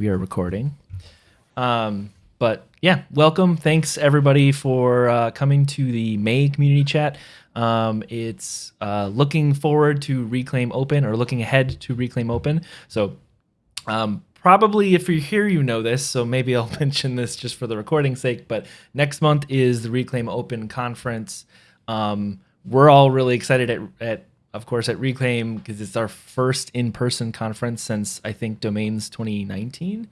we are recording. Um, but yeah, welcome. Thanks everybody for uh, coming to the May community chat. Um, it's uh, looking forward to Reclaim Open or looking ahead to Reclaim Open. So um, probably if you're here, you know this. So maybe I'll mention this just for the recording sake. But next month is the Reclaim Open conference. Um, we're all really excited at, at of course, at Reclaim because it's our first in-person conference since I think Domains 2019.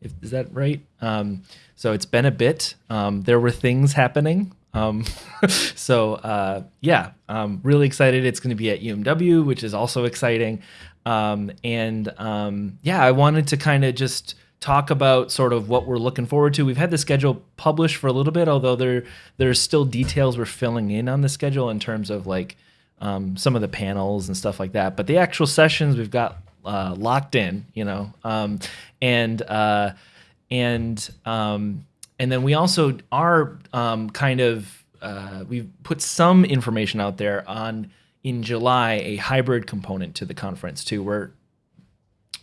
If, is that right? Um, so it's been a bit. Um, there were things happening. Um, so uh, yeah, I'm really excited. It's going to be at UMW, which is also exciting. Um, and um, yeah, I wanted to kind of just talk about sort of what we're looking forward to. We've had the schedule published for a little bit, although there there's still details we're filling in on the schedule in terms of like um, some of the panels and stuff like that. But the actual sessions we've got uh, locked in, you know, um, and uh, and um, and then we also are um, kind of uh, we've put some information out there on in July a hybrid component to the conference too. We're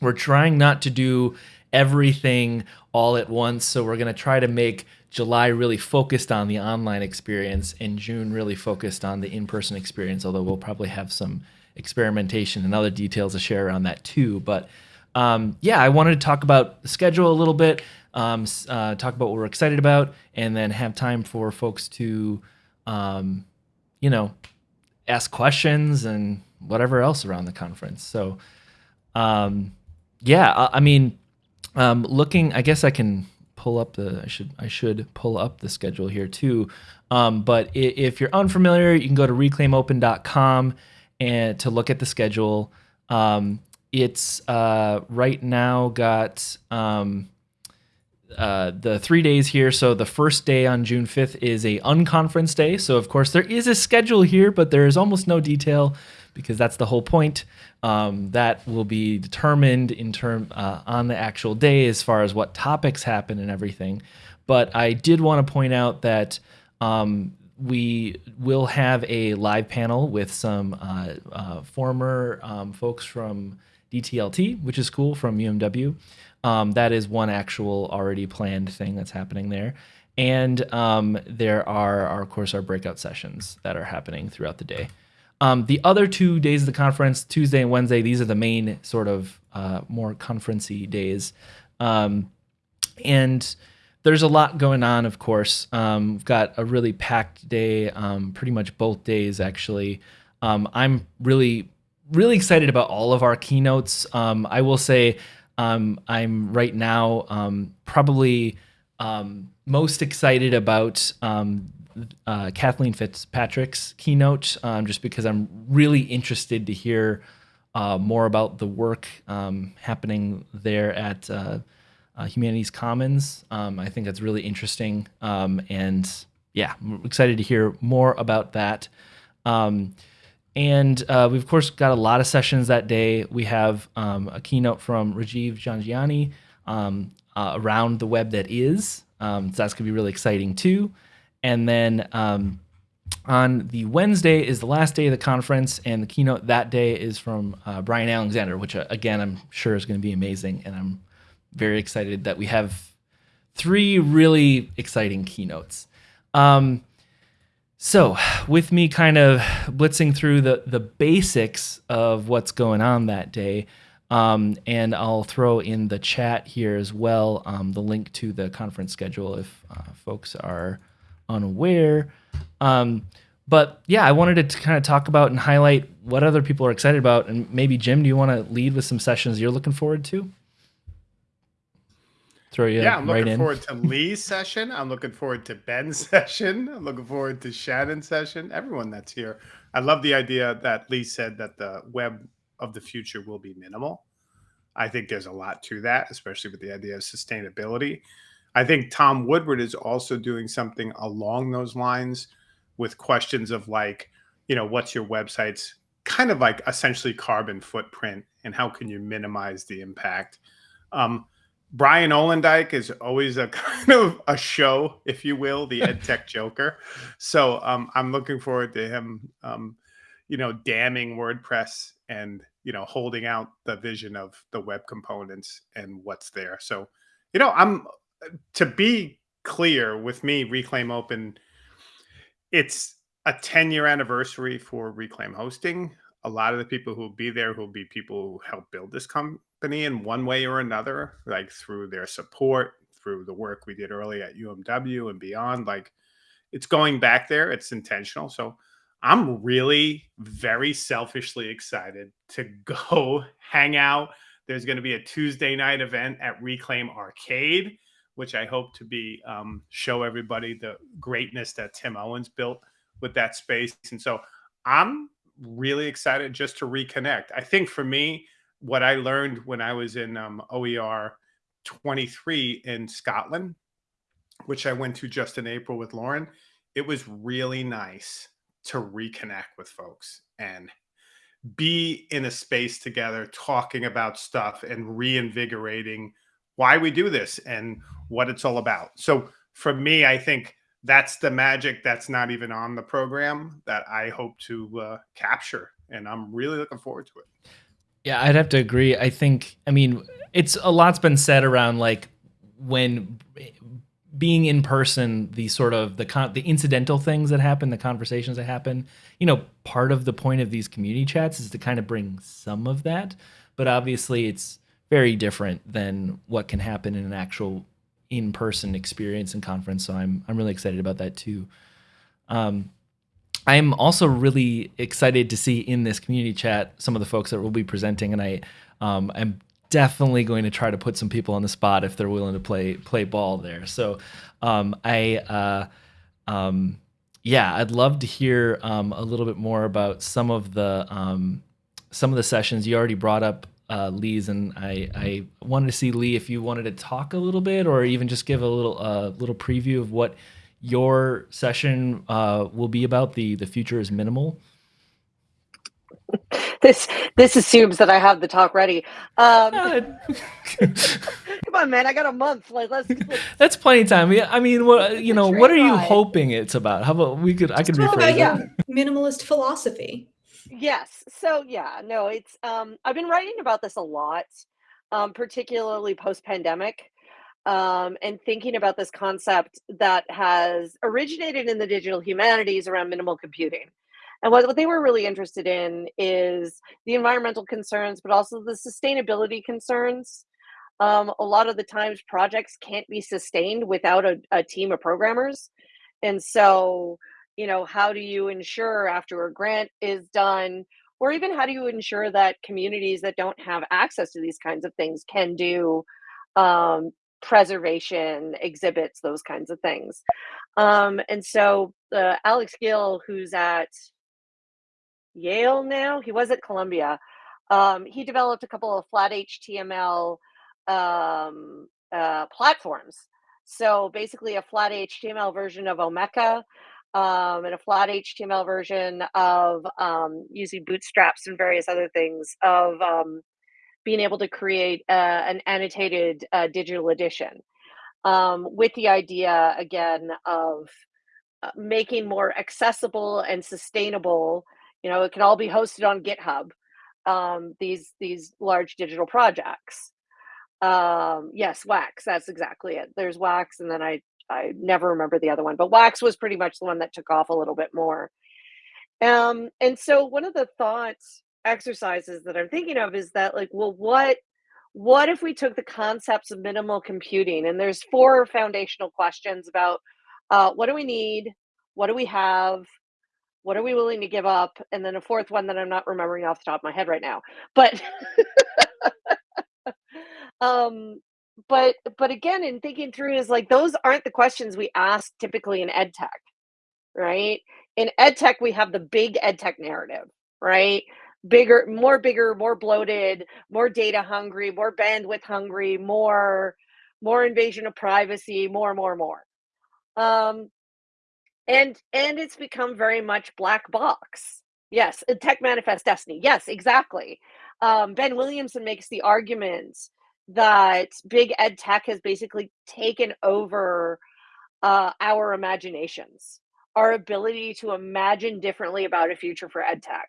we're trying not to do everything all at once, so we're going to try to make July really focused on the online experience and June really focused on the in-person experience, although we'll probably have some experimentation and other details to share around that too. But um, yeah, I wanted to talk about the schedule a little bit, um, uh, talk about what we're excited about, and then have time for folks to, um, you know, ask questions and whatever else around the conference. So, um, yeah, I, I mean, um, looking, I guess I can pull up the I should I should pull up the schedule here too. Um, but if you're unfamiliar, you can go to reclaimopen.com and to look at the schedule. Um, it's uh, right now got um, uh, the three days here. So the first day on June 5th is a unconference day. So of course there is a schedule here, but there is almost no detail because that's the whole point. Um, that will be determined in term uh, on the actual day as far as what topics happen and everything. But I did want to point out that um, we will have a live panel with some uh, uh, former um, folks from DTLT, which is cool from UMW. Um, that is one actual already planned thing that's happening there. And um, there are, are, of course, our breakout sessions that are happening throughout the day. Um, the other two days of the conference, Tuesday and Wednesday, these are the main sort of uh, more conferencey days. Um, and there's a lot going on, of course. Um, we've got a really packed day, um, pretty much both days, actually. Um, I'm really, really excited about all of our keynotes. Um, I will say I'm right now probably most excited about uh, Kathleen Fitzpatrick's keynote, um, just because I'm really interested to hear uh, more about the work um, happening there at uh, uh Humanities Commons. Um, I think that's really interesting, um, and yeah, I'm excited to hear more about that. Um, and uh, we've of course got a lot of sessions that day. We have um, a keynote from Rajiv Jhangiani uh, around the web that is. so that's gonna be really exciting too. And then um, on the Wednesday is the last day of the conference, and the keynote that day is from uh, Bryan Alexander, which uh, again I'm sure is going to be amazing, and I'm very excited that we have three really exciting keynotes. Um, so, with me kind of blitzing through the the basics of what's going on that day, um, and I'll throw in the chat here as well um, the link to the conference schedule if uh, folks are unaware. Um, but yeah, I wanted to kind of talk about and highlight what other people are excited about. And maybe, Jim, do you want to lead with some sessions you're looking forward to? Throw you yeah, I'm right looking in. forward to Lee's session. I'm looking forward to Ben's session. I'm looking forward to Shannon's session. Everyone that's here. I love the idea that Lee said that the web of the future will be minimal. I think there's a lot to that, especially with the idea of sustainability. I think Tom Woodward is also doing something along those lines with questions of like, you know, what's your website's kind of like essentially carbon footprint and how can you minimize the impact? Um, Bryan Ollendyke is always a kind of a show, if you will, the ed tech joker. So um, I'm looking forward to him, um, you know, damning WordPress and you know, holding out the vision of the web components and what's there. So, you know, I'm to be clear with me, Reclaim Open, it's a 10 year anniversary for Reclaim Hosting. A lot of the people who will be there will be people who helped build this company in one way or another, like through their support, through the work we did early at UMW and beyond. Like it's going back there, it's intentional. So I'm really very selfishly excited to go hang out. There's going to be a Tuesday night event at Reclaim Arcade, which I hope to be um, show everybody the greatness that Tim Owens built with that space. And so I'm really excited just to reconnect. I think for me, what I learned when I was in um, OER 23 in Scotland, which I went to just in April with Lauren, it was really nice to reconnect with folks and be in a space together talking about stuff and reinvigorating why we do this and what it's all about. So for me, I think that's the magic that's not even on the program that I hope to uh, capture. And I'm really looking forward to it. Yeah, I'd have to agree. I think, I mean, it's a lot's been said around like when being in person, the sort of the con- the incidental things that happen, the conversations that happen. You know, part of the point of these community chats is to kind of bring some of that, but obviously it's very different than what can happen in an actual in-person experience and conference. So I'm I'm really excited about that too. Um, I'm also really excited to see in this community chat some of the folks that will be presenting, and I um, am definitely going to try to put some people on the spot if they're willing to play play ball there. So um, I uh, um, yeah, I'd love to hear um, a little bit more about some of the um, some of the sessions you already brought up. Uh, Lee's and I, I wanted to see Lee if you wanted to talk a little bit or even just give a little uh, little preview of what your session uh, will be about. The the future is minimal. this this assumes that I have the talk ready. Um, come on, man! I got a month. Like let's. let's That's plenty of time. I mean, what you know? What are you hoping it's about? How about we could? I could rephrase about, yeah, minimalist philosophy. Yes. So yeah, no, it's. Um, I've been writing about this a lot, um, particularly post pandemic. Um, and thinking about this concept that has originated in the digital humanities around minimal computing. And what, what they were really interested in is the environmental concerns, but also the sustainability concerns. Um, a lot of the times projects can't be sustained without a, a team of programmers. And so, you know, how do you ensure after a grant is done, or even how do you ensure that communities that don't have access to these kinds of things can do um, preservation exhibits, those kinds of things. Um, and so uh, Alex Gil, who's at Yale now. He was at Columbia. Um, he developed a couple of flat HTML um, uh, platforms. So basically, a flat HTML version of Omeka um, and a flat HTML version of um, using bootstraps and various other things of um, being able to create uh, an annotated uh, digital edition um, with the idea again of uh, making more accessible and sustainable you know, it can all be hosted on GitHub. Um, these these large digital projects. Um, yes, Wax. That's exactly it. There's Wax, and then I I never remember the other one, but Wax was pretty much the one that took off a little bit more. Um, and so one of the thoughts exercises that I'm thinking of is that like, well, what what if we took the concepts of minimal computing and there's four foundational questions about uh, what do we need, what do we have, what are we willing to give up? And then a fourth one that i'm not remembering off the top of my head right now but um but but again in thinking through is like those aren't the questions we ask typically in ed tech right? In ed tech we have the big ed tech narrative right? Bigger more bigger more bloated more data hungry more bandwidth hungry more more invasion of privacy more more more. Um and and it's become very much black box. Yes tech manifest destiny. Yes exactly. Um, ben williamson makes the argument that big ed tech has basically taken over uh, our imaginations our ability to imagine differently about a future for ed tech.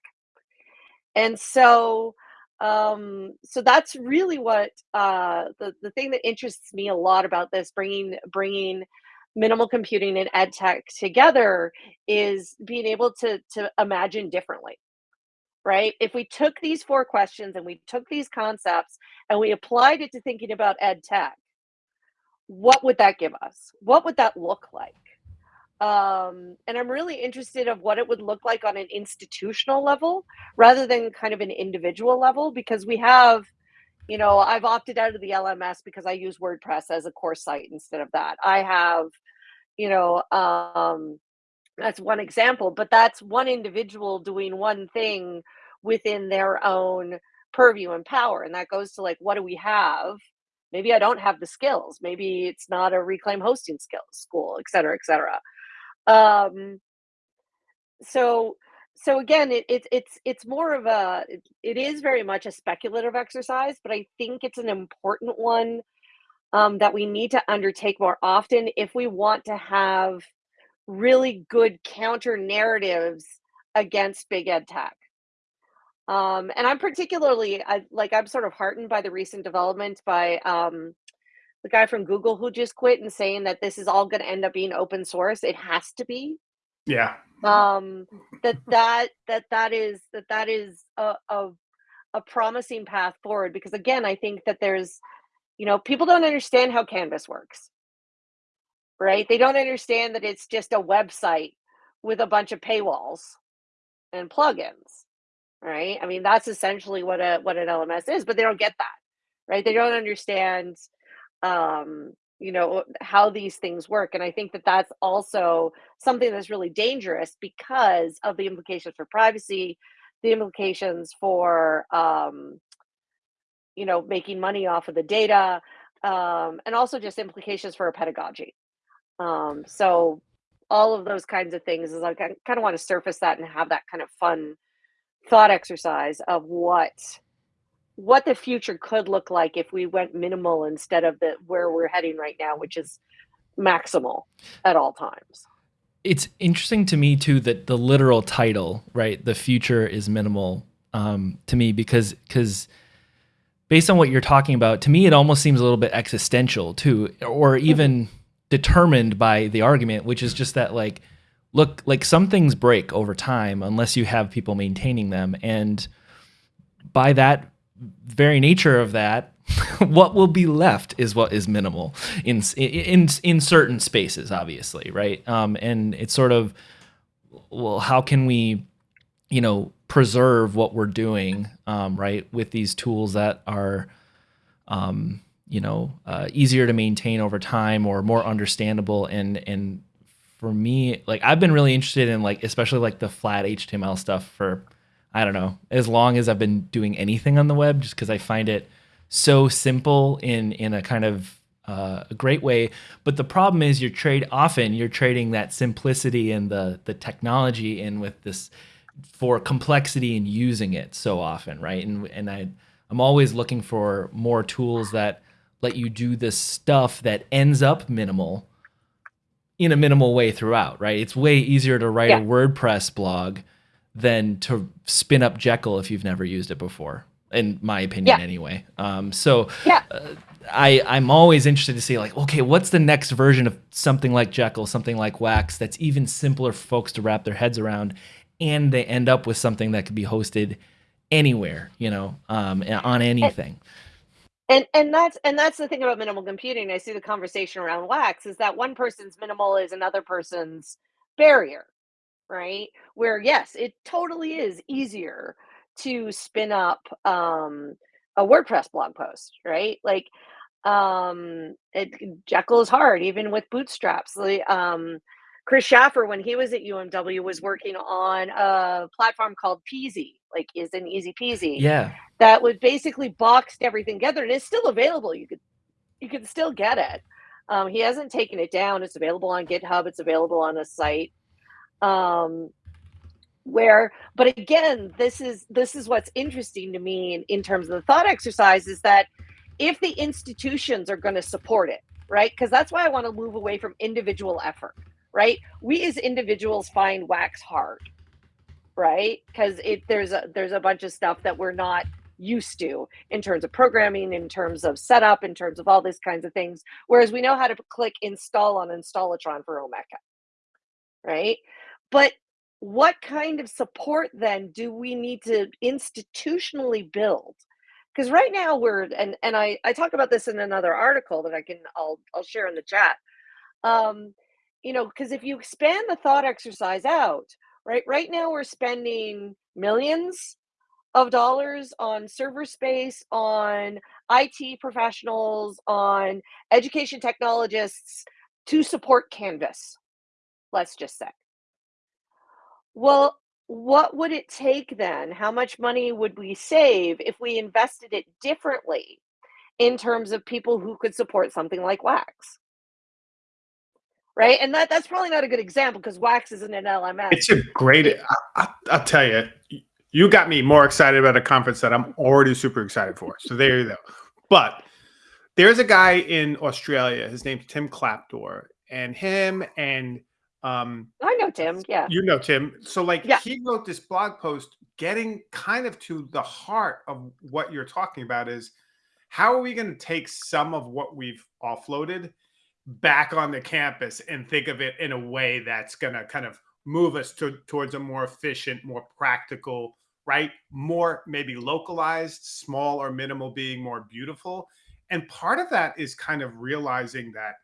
And so um, so that's really what uh, the the thing that interests me a lot about this bringing bringing minimal computing and ed tech together is being able to to imagine differently right? If we took these four questions and we took these concepts and we applied it to thinking about ed tech what would that give us? What would that look like? Um, and i'm really interested of what it would look like on an institutional level rather than kind of an individual level because we have you know i've opted out of the lms because i use wordpress as a course site instead of that. I have you know um, that's one example but that's one individual doing one thing within their own purview and power and that goes to like what do we have? Maybe i don't have the skills. Maybe it's not a reclaim hosting skills school et cetera et cetera. Um, so so again it, it, it's it's more of a it, it is very much a speculative exercise but i think it's an important one um, that we need to undertake more often if we want to have really good counter narratives against big ed tech um, and i'm particularly I, like i'm sort of heartened by the recent development by um, the guy from Google who just quit and saying that this is all going to end up being open source. It has to be. Yeah. Um, that that that that is that that is a, a a promising path forward because again, I think that there's, you know, people don't understand how Canvas works. Right? They don't understand that it's just a website with a bunch of paywalls and plugins. Right? I mean, that's essentially what a what an LMS is, but they don't get that. Right? They don't understand um, you know how these things work and i think that that's also something that's really dangerous because of the implications for privacy the implications for um, you know making money off of the data um, and also just implications for pedagogy um, so all of those kinds of things is like i kind of want to surface that and have that kind of fun thought exercise of what what the future could look like if we went minimal instead of the where we're heading right now, which is maximal at all times. It's interesting to me too that the literal title, right, the future is minimal, um, to me because because based on what you're talking about, to me it almost seems a little bit existential too, or even mm-hmm. Determined by the argument, which is just that like, look, like some things break over time unless you have people maintaining them, and by that very nature of that, what will be left is what is minimal in in in certain spaces, obviously, right? Um, and it's sort of well, how can we, you know, preserve what we're doing, um, right, with these tools that are, um, you know, uh, easier to maintain over time or more understandable and and for me, like I've been really interested in like especially like the flat HTML stuff for I don't know, as long as I've been doing anything on the web, just because I find it so simple in in a kind of uh, a great way. But the problem is, you're trade often you're trading that simplicity and the the technology in with this for complexity and using it so often, right? And and I I'm always looking for more tools that let you do this stuff that ends up minimal in a minimal way throughout, right? It's way easier to write yeah. a WordPress blog than to spin up Jekyll if you've never used it before, in my opinion, yeah. anyway. Um, so yeah. Uh, I, I'm always interested to see like, okay, what's the next version of something like Jekyll, something like Wax that's even simpler for folks to wrap their heads around, and they end up with something that could be hosted anywhere, you know, um, on anything. And and that's and that's the thing about minimal computing. I see the conversation around Wax is that one person's minimal is another person's barrier right? Where yes, it totally is easier to spin up um, a WordPress blog post, right? Like um, it, Jekyll is hard, even with bootstraps. Um, Chris Schaffer, when he was at UMW, was working on a platform called Peasy, like is an easy peasy. Yeah. That would basically boxed everything together and it's still available. You could you could still get it. Um, he hasn't taken it down. It's available on GitHub. It's available on the site um, where but again this is this is what's interesting to me in, in terms of the thought exercise is that if the institutions are going to support it right because that's why i want to move away from individual effort right we as individuals find wax hard right because it there's a there's a bunch of stuff that we're not used to in terms of programming, in terms of setup, in terms of all these kinds of things. Whereas we know how to click install on Installatron for Omeka, right? But what kind of support then do we need to institutionally build? Because right now we're and and I I talk about this in another article that I can I'll I'll share in the chat. Um, you know, because if you expand the thought exercise out, right? Right now we're spending millions of dollars on server space, on IT professionals, on education technologists to support Canvas, let's just say. Well, what would it take then? How much money would we save if we invested it differently in terms of people who could support something like Wax? Right, and that that's probably not a good example because Wax isn't an LMS. It's a great. I, will tell you, you got me more excited about a conference that I'm already super excited for. So there you go. But there's a guy in Australia. His name's Tim Klapdor, and him and um, I know Tim. Yeah, you know Tim. So like, yeah. he wrote this blog post, getting kind of to the heart of what you're talking about. Is how are we going to take some of what we've offloaded back on the campus and think of it in a way that's going to kind of move us to, towards a more efficient, more practical, right? More maybe localized, small or minimal being more beautiful. And part of that is kind of realizing that,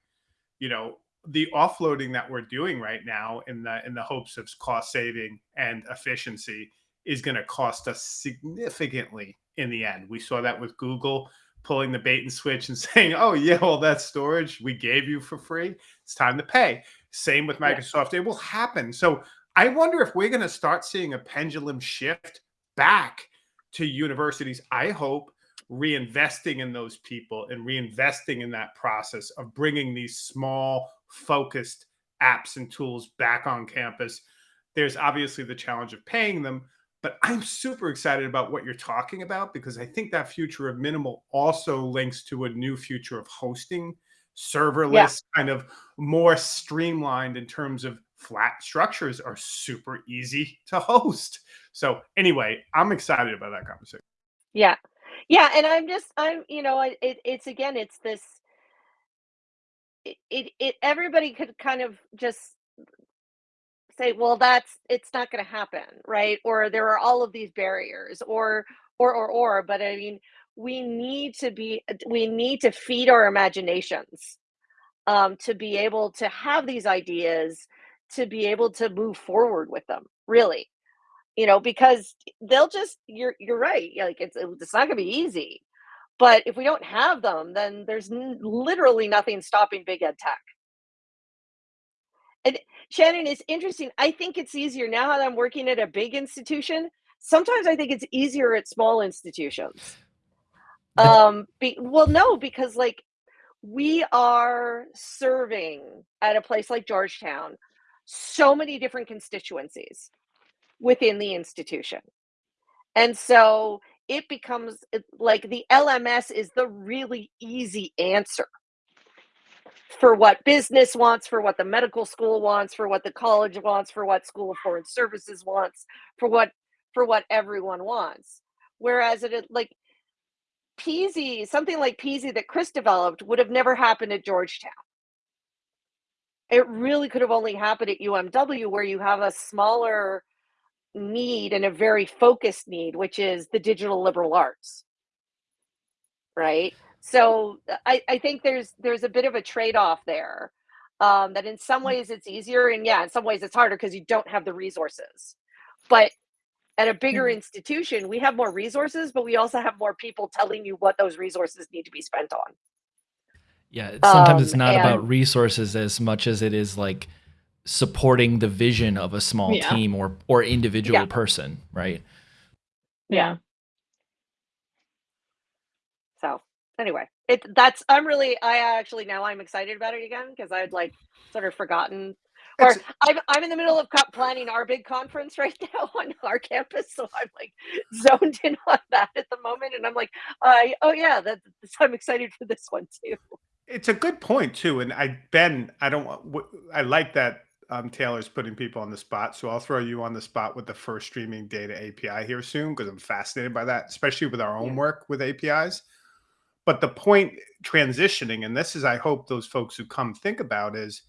you know, the offloading that we're doing right now in the in the hopes of cost saving and efficiency is going to cost us significantly in the end. We saw that with Google pulling the bait and switch and saying, "Oh yeah, well that storage we gave you for free. It's time to pay." Same with Microsoft. Yeah. It will happen. So I wonder if we're going to start seeing a pendulum shift back to universities. I hope reinvesting in those people and reinvesting in that process of bringing these small, focused apps and tools back on campus. There's obviously the challenge of paying them, but I'm super excited about what you're talking about because I think that future of minimal also links to a new future of hosting, serverless, yeah. kind of more streamlined in terms of flat structures are super easy to host. So anyway, I'm excited about that conversation. Yeah. Yeah, and I'm just I'm you know, it, it's again it's this it, it it everybody could kind of just say well that's it's not going to happen right? Or there are all of these barriers or or or or but i mean we need to be we need to feed our imaginations um, to be able to have these ideas to be able to move forward with them really you know because they'll just you're you're right like it's it's not going to be easy but if we don't have them then there's literally nothing stopping big ed tech and shannon it's interesting i think it's easier now that i'm working at a big institution sometimes i think it's easier at small institutions um be, well no because like we are serving at a place like georgetown so many different constituencies within the institution. And so it becomes like the LMS is the really easy answer for what business wants, for what the medical school wants, for what the college wants, for what School of Foreign Services wants, for what for what everyone wants. Whereas it like Peasy, something like Peasy that Chris developed would have never happened at Georgetown. It really could have only happened at UMW where you have a smaller need and a very focused need, which is the digital liberal arts. Right. So I, I think there's there's a bit of a trade-off there. Um, that in some mm. ways it's easier and yeah, in some ways it's harder because you don't have the resources. But at a bigger mm-hmm. institution, we have more resources, but we also have more people telling you what those resources need to be spent on. Yeah, sometimes um, it's not and, about resources as much as it is like supporting the vision of a small yeah. team or or individual yeah. person, right? Yeah. So anyway, it that's I'm really I actually now I'm excited about it again because I'd like sort of forgotten or I'm I'm in the middle of planning our big conference right now on our campus, so I'm like zoned in on that at the moment, and I'm like, I oh yeah, that I'm excited for this one too. It's a good point too, and I Ben, I don't I like that um, Taylor's putting people on the spot, so I'll throw you on the spot with the first streaming data API here soon because I'm fascinated by that, especially with our own Yeah. work with APIs. But the point transitioning, and this is, I hope those folks who come think about is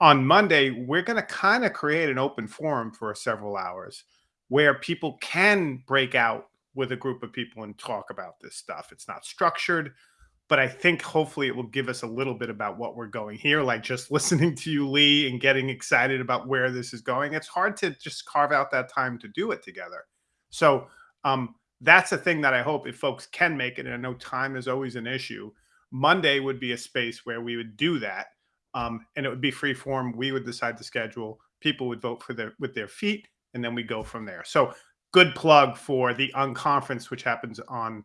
on Monday, we're going to kind of create an open forum for several hours where people can break out with a group of people and talk about this stuff. It's not structured, but I think hopefully it will give us a little bit about what we're going here. Like just listening to you, Lee, and getting excited about where this is going. It's hard to just carve out that time to do it together. So um, that's a thing that I hope if folks can make it. And I know time is always an issue. Monday would be a space where we would do that, um, and it would be free form. We would decide the schedule. People would vote for their with their feet, and then we go from there. So good plug for the unconference, which happens on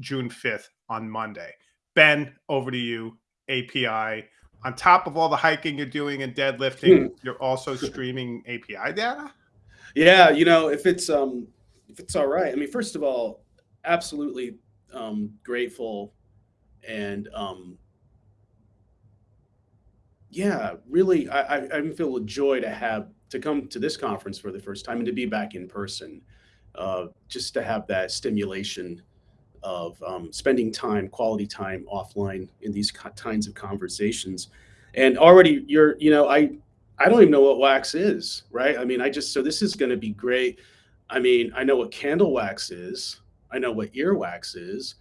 June 5th on Monday. Ben, over to you. API. On top of all the hiking you're doing and deadlifting, Hmm. you're also streaming API data. Yeah, you know, if it's um if it's all right. I mean, first of all, absolutely um grateful and um yeah, really I I, I feel a joy to have to come to this conference for the first time and to be back in person. Uh just to have that stimulation of um, spending time, quality time offline in these kinds of conversations. And already you're, you know, I I don't even know what wax is, right? I mean, I just so this is going to be great. I mean, I know what candle wax is. I know what earwax is.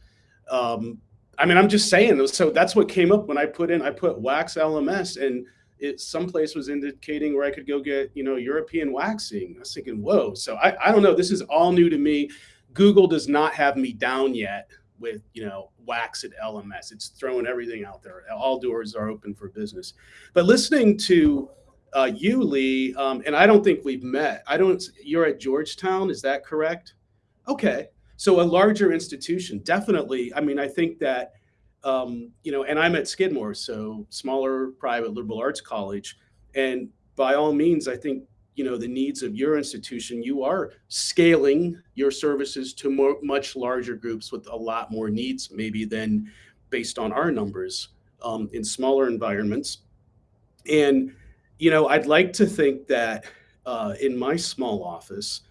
Um, I mean, I'm just saying. So that's what came up when I put in. I put wax LMS, and it someplace was indicating where I could go get, you know, European waxing. I was thinking, whoa. So I, I don't know. This is all new to me. Google does not have me down yet with, you know, wax at LMS. It's throwing everything out there. All doors are open for business. But listening to uh, you, Lee, um, and I don't think we've met. I don't. You're at Georgetown, is that correct? Okay, so a larger institution, definitely. I mean, I think that um, you know, and I'm at Skidmore, so smaller private liberal arts college, and by all means, I think you know the needs of your institution. You are scaling your services to more much larger groups with a lot more needs, maybe than based on our numbers um, in smaller environments, and you know, I'd like to think that uh, in my small office,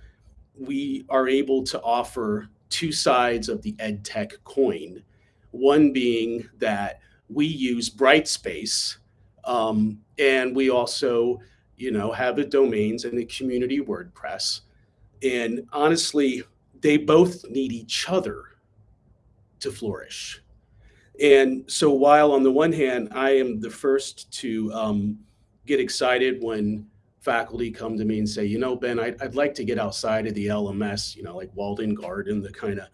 we are able to offer two sides of the ed tech coin. One being that we use Brightspace, um, and we also, you know, have the domains and the community WordPress. And honestly, they both need each other to flourish. And so, while on the one hand, I am the first to um, get excited when faculty come to me and say, you know, Ben, I'd, I'd like to get outside of the LMS, you know, like walled garden, the kind of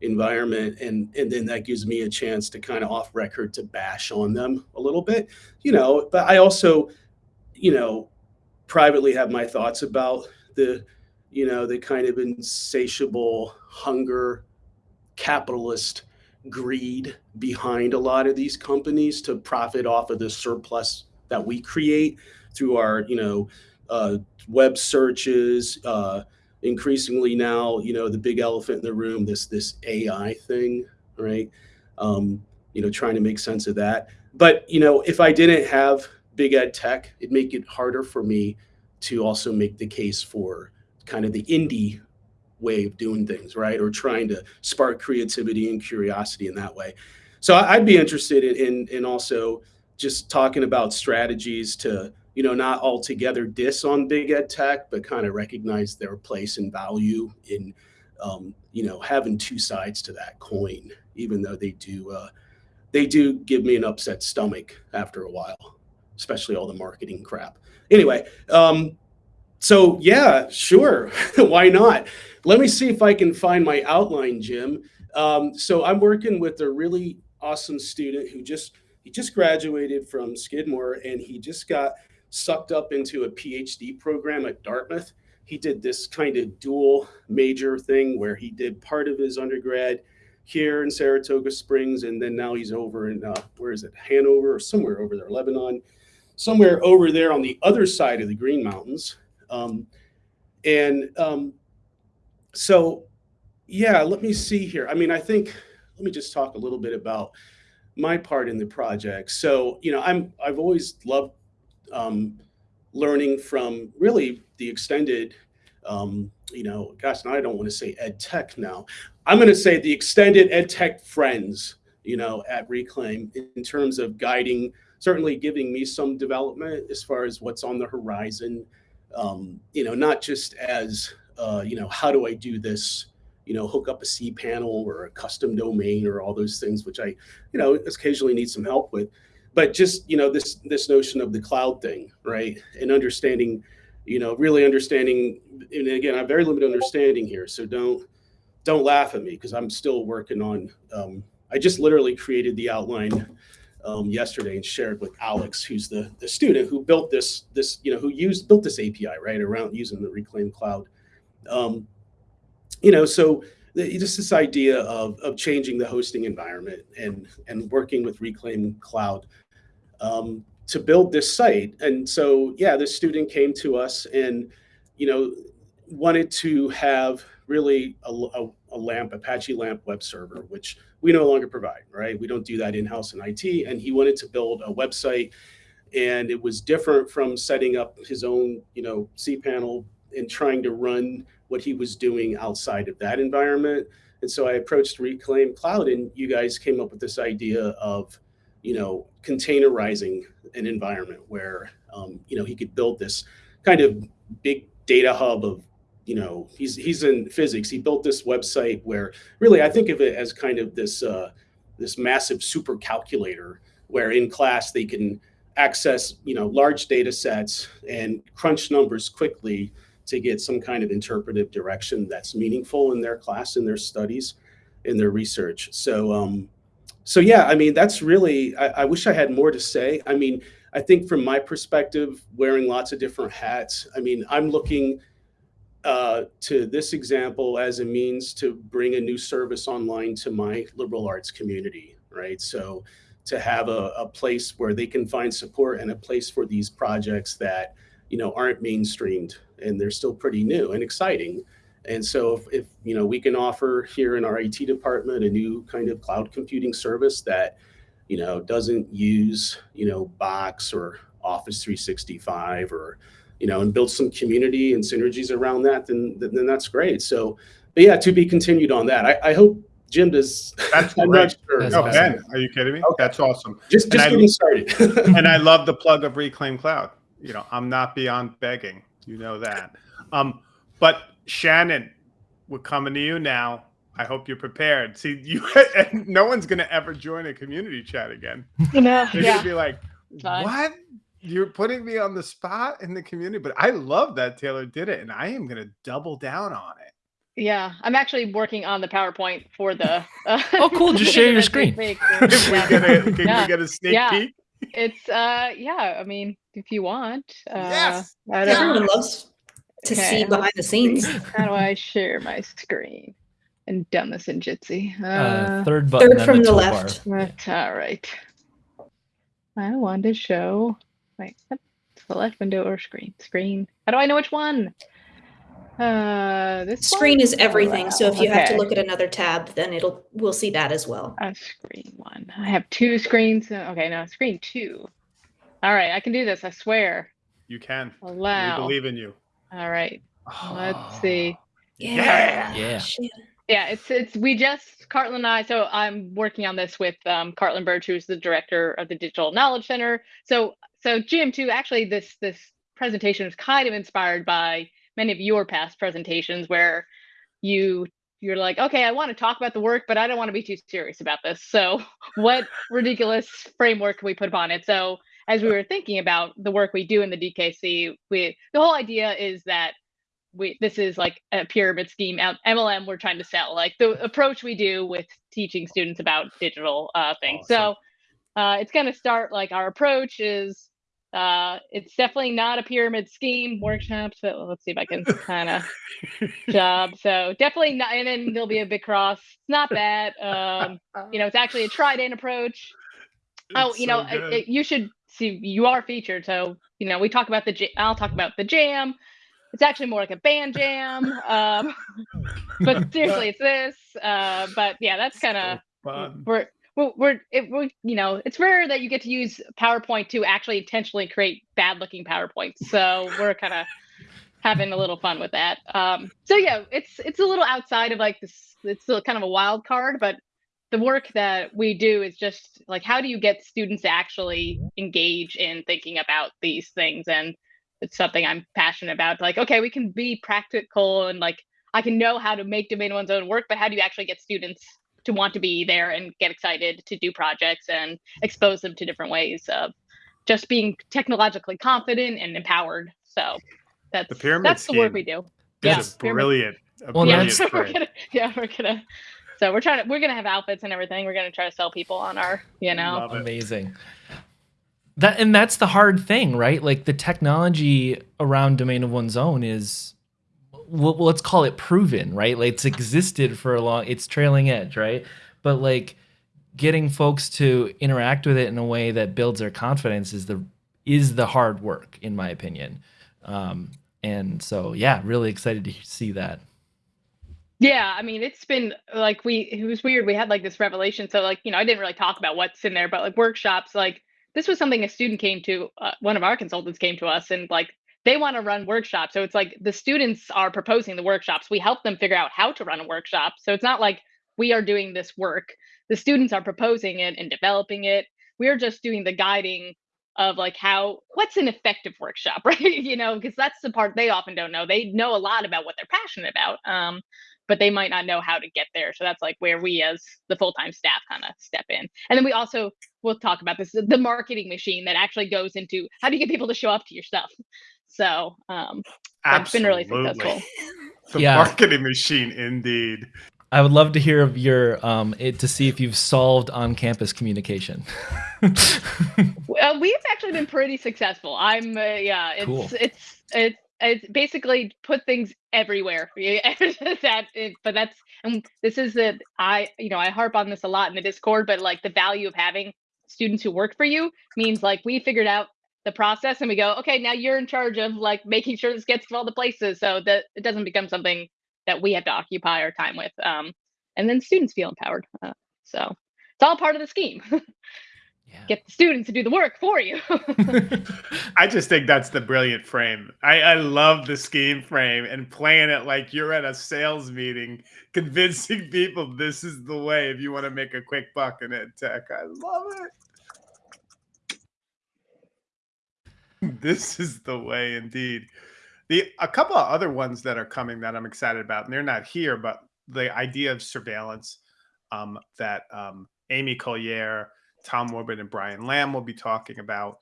environment. And, and then that gives me a chance to kind of off record to bash on them a little bit, you know, but I also, you know, privately have my thoughts about the, you know, the kind of insatiable hunger, capitalist greed behind a lot of these companies to profit off of the surplus that we create through our, you know, uh, web searches. Uh, increasingly now, you know, the big elephant in the room, this this AI thing, right? Um, you know, trying to make sense of that. But you know, if I didn't have big ed tech, it'd make it harder for me to also make the case for kind of the indie way of doing things, right? Or trying to spark creativity and curiosity in that way. So I'd be interested in in, in also just talking about strategies to you know not altogether diss on big ed tech but kind of recognize their place and value in um, you know having two sides to that coin even though they do uh, they do give me an upset stomach after a while especially all the marketing crap. Anyway um, so yeah sure why not? Let me see if i can find my outline jim. Um, so i'm working with a really awesome student who just he just graduated from Skidmore and he just got sucked up into a PhD program at Dartmouth. He did this kind of dual major thing where he did part of his undergrad here in Saratoga Springs, and then now he's over in uh, where is it, Hanover or somewhere over there, Lebanon, somewhere over there on the other side of the Green Mountains. Um, and um, so, yeah, let me see here. I mean, I think let me just talk a little bit about my part in the project. So, you know, I'm I've always loved um, learning from really the extended, um, you know, gosh, now I don't want to say ed tech now. I'm going to say the extended ed tech friends, you know, at Reclaim in terms of guiding, certainly giving me some development as far as what's on the horizon. Um, you know, not just as, uh, you know, how do I do this? You know, hook up a cPanel or a custom domain or all those things, which I, you know, occasionally need some help with. But just, you know, this this notion of the cloud thing, right? And understanding, you know, really understanding, and again, I'm very limited understanding here. So don't don't laugh at me because I'm still working on um, I just literally created the outline um, yesterday and shared with Alex, who's the, the student who built this, this, you know, who used built this API, right, around using the Reclaim Cloud. Um, you know, so the, just this idea of, of changing the hosting environment and, and working with Reclaim Cloud um, to build this site. And so, yeah, this student came to us and, you know, wanted to have really a, a, a LAMP, Apache LAMP web server, which we no longer provide, right? We don't do that in-house in IT. And he wanted to build a website and it was different from setting up his own, you know, cPanel and trying to run what he was doing outside of that environment. And so I approached Reclaim Cloud, and you guys came up with this idea of, you know, containerizing an environment where, um, you know, he could build this kind of big data hub of, you know, he's he's in physics. He built this website where really I think of it as kind of this uh, this massive super calculator where in class they can access, you know, large data sets and crunch numbers quickly to get some kind of interpretive direction that's meaningful in their class, in their studies, in their research. So, um, so yeah, I mean, that's really, I, I wish I had more to say. I mean, I think from my perspective, wearing lots of different hats, I mean, I'm looking uh, to this example as a means to bring a new service online to my liberal arts community, right? So to have a, a place where they can find support and a place for these projects that, you know, aren't mainstreamed and they're still pretty new and exciting. And so if, if, you know we can offer here in our IT department a new kind of cloud computing service that you know doesn't use you know Box or Office 365 or you know and build some community and synergies around that, then then that's great. So, but yeah, to be continued on that. I, I hope Jim does. That's I'm great. Sure. no, Ben, are you kidding me? Okay. That's awesome. Just, just getting I, started. and I love the plug of Reclaim Cloud. You know, I'm not beyond begging. You know that. Um, but Shannon, we're coming to you now. I hope you're prepared. See, you no one's gonna ever join a community chat again. You know, they're yeah. gonna be like, "What? You're putting me on the spot in the community?" But I love that Taylor did it, and I am gonna double down on it. Yeah, I'm actually working on the PowerPoint for the. Uh, oh, cool! Just share your screen. Can, we get a, can yeah. we get a sneak yeah. peek? It's uh, yeah. I mean, if you want. Uh, yes. Everyone loves to Okay, see behind the scenes. How do I share my screen? And done this in Jitsi. Uh, Uh, third button. Third from the toolbar. left. That's all right. I want to show. Wait, what? select window or screen. Screen. How do I know which one? Uh, this Screen one? is everything. So if you have to look at another tab, then it'll we'll see that as well. A screen one. I have two screens. uh, Okay, now screen two. All right, I can do this. I swear. You can. We believe in you. All right. Let's see. Yeah. Yeah. Shit. Yeah, it's it's we just Cartland and I. So I'm working on this with um, Cartland Berge, who's the director of the Digital Knowledge Center. So so Jim, too. Actually, this this presentation is kind of inspired by many of your past presentations where you you're like, okay, I want to talk about the work, but I don't want to be too serious about this. So what ridiculous framework can we put upon it? So as we were thinking about the work we do in the DKC, we the whole idea is that we this is like a pyramid scheme out MLM we're trying to sell like the approach we do with teaching students about digital uh, things. So uh, it's going to start like our approach is uh, it's definitely not a pyramid scheme workshops, but let's see if I can kind of job. So definitely not, and then there'll be a big cross. It's not that. Um, you know, it's actually a trident approach. oh, you so know, I- good. You should see. You are featured, so you know we talk about the. I'll talk about the jam. It's actually more like a band jam. Um, but seriously, it's this. Uh, but yeah, that's kind of So we're we're, we're, it, we're you know it's rare that you get to use PowerPoint to actually intentionally create bad looking PowerPoints. So we're kind of having a little fun with that. Um, so yeah, it's it's a little outside of like this. It's still kind of a wild card, but the work that we do is just like how do you get students to actually engage in thinking about these things and it's something i'm passionate about like okay we can be practical and like i can know how to make domain one's own work but how do you actually get students to want to be there and get excited to do projects and expose them to different ways of just being technologically confident and empowered so that's The pyramid that's the work we do This yeah is brilliant. Well, brilliant yeah, we're gonna, yeah, we're gonna. So we're trying to, we're gonna have outfits and everything. We're gonna try to sell people on our, you know, Amazing. That and that's the hard thing, right? Like the technology around domain of one's own is well, let's call it proven, right? Like it's existed for a long it's trailing edge, right? But like getting folks to interact with it in a way that builds their confidence is the is the hard work in my opinion. Um and so yeah, really excited to see that. yeah. I mean, it's been like we, it was weird. We had like this revelation. So like, you know, I didn't really talk about what's in there, but like workshops, like this was something a student came to, uh, one of our consultants came to us and like they want to run workshops. So it's like the students are proposing the workshops. We help them figure out how to run a workshop. So it's not like we are doing this work. The students are proposing it and developing it. We're just doing the guiding of like how what's an effective workshop, right? you know, because that's the part they often don't know. They know a lot about what they're passionate about. Um, but they might not know how to get there. So that's like where we as the full-time staff kind of step in. And then we also we'll talk about this the marketing machine that actually goes into how do you get people to show up to your stuff. So um that's been really Absolutely. successful. The Yeah. marketing machine, indeed. I would love to hear of your um it to see if you've solved on-campus communication. Well, we've actually been pretty successful. I'm, uh, yeah, it's Cool. it's it's it's basically put things everywhere. Yeah, that, it, but that's and this is the I you know I harp on this a lot in the Discord, but like the value of having students who work for you means like we figured out the process and we go okay now you're in charge of like making sure this gets to all the places so that it doesn't become something that we have to occupy our time with um and then students feel empowered uh, so it's all part of the scheme yeah. get the students to do the work for you I just think that's the brilliant frame. I, I love the scheme frame and playing it like you're at a sales meeting, convincing people this is the way if you want to make a quick buck in ed tech. I love it. This is the way indeed. The a couple of other ones that are coming that I'm excited about, and they're not here, but the idea of surveillance um, that um, Amy Collier, Tom Woodward, and Brian Lamb will be talking about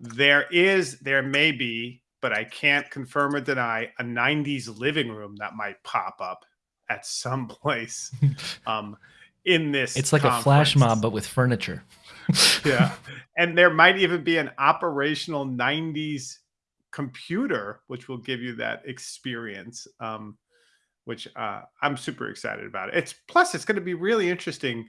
there is there may be but i can't confirm or deny a 90s living room that might pop up at some place um in this It's like a flash mob but with furniture. yeah. And there might even be an operational 90s computer which will give you that experience um which uh i'm super excited about. It it's plus it's going to be really interesting.